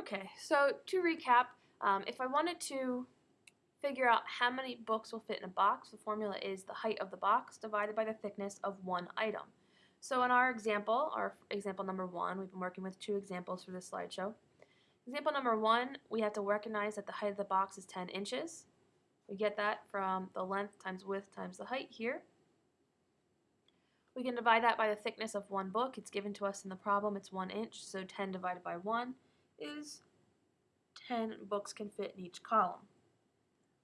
Okay, so to recap, um, if I wanted to figure out how many books will fit in a box, the formula is the height of the box divided by the thickness of one item. So in our example, our example number one, we've been working with two examples for this slideshow. Example number one, we have to recognize that the height of the box is 10 inches. We get that from the length times width times the height here. We can divide that by the thickness of one book. It's given to us in the problem. It's 1 inch, so 10 divided by 1 is 10 books can fit in each column.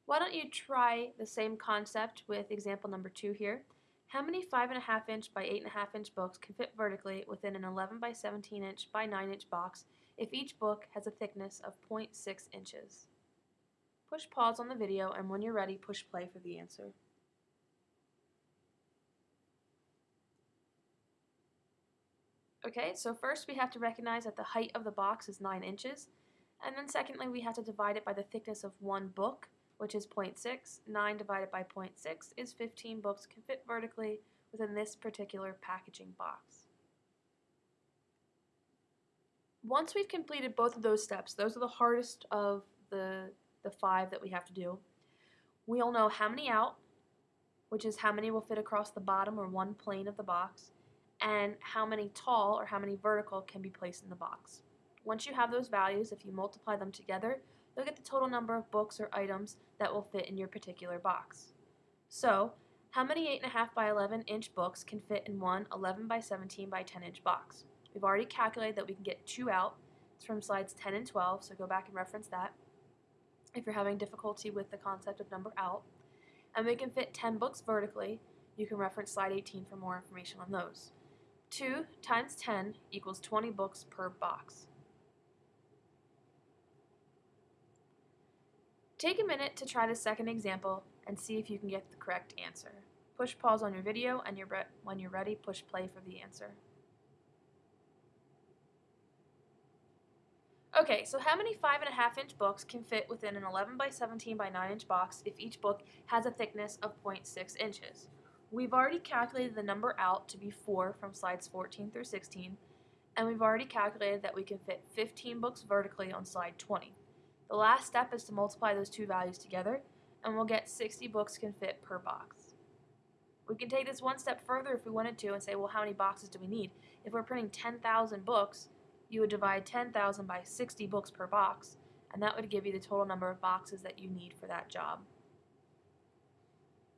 Why don't you try the same concept with example number 2 here. How many 5.5 inch by 8.5 inch books can fit vertically within an 11 by 17 inch by 9 inch box if each book has a thickness of 0.6 inches? Push pause on the video and when you're ready, push play for the answer. Okay, so first we have to recognize that the height of the box is 9 inches, and then secondly we have to divide it by the thickness of one book, which is 0.6. 9 divided by 0.6 is 15 books can fit vertically within this particular packaging box. Once we've completed both of those steps, those are the hardest of the, the five that we have to do, we'll know how many out, which is how many will fit across the bottom or one plane of the box, and how many tall or how many vertical can be placed in the box. Once you have those values, if you multiply them together, you'll get the total number of books or items that will fit in your particular box. So, how many 8.5 by 11 inch books can fit in one 11 by 17 by 10 inch box? We've already calculated that we can get two out. It's from slides 10 and 12, so go back and reference that if you're having difficulty with the concept of number out. And we can fit 10 books vertically. You can reference slide 18 for more information on those. 2 times 10 equals 20 books per box. Take a minute to try the second example and see if you can get the correct answer. Push pause on your video and you're when you're ready, push play for the answer. Okay, so how many 5.5 inch books can fit within an 11 by 17 by 9 inch box if each book has a thickness of 0.6 inches? We've already calculated the number out to be 4 from slides 14 through 16, and we've already calculated that we can fit 15 books vertically on slide 20. The last step is to multiply those two values together, and we'll get 60 books can fit per box. We can take this one step further if we wanted to and say, well, how many boxes do we need? If we're printing 10,000 books, you would divide 10,000 by 60 books per box, and that would give you the total number of boxes that you need for that job.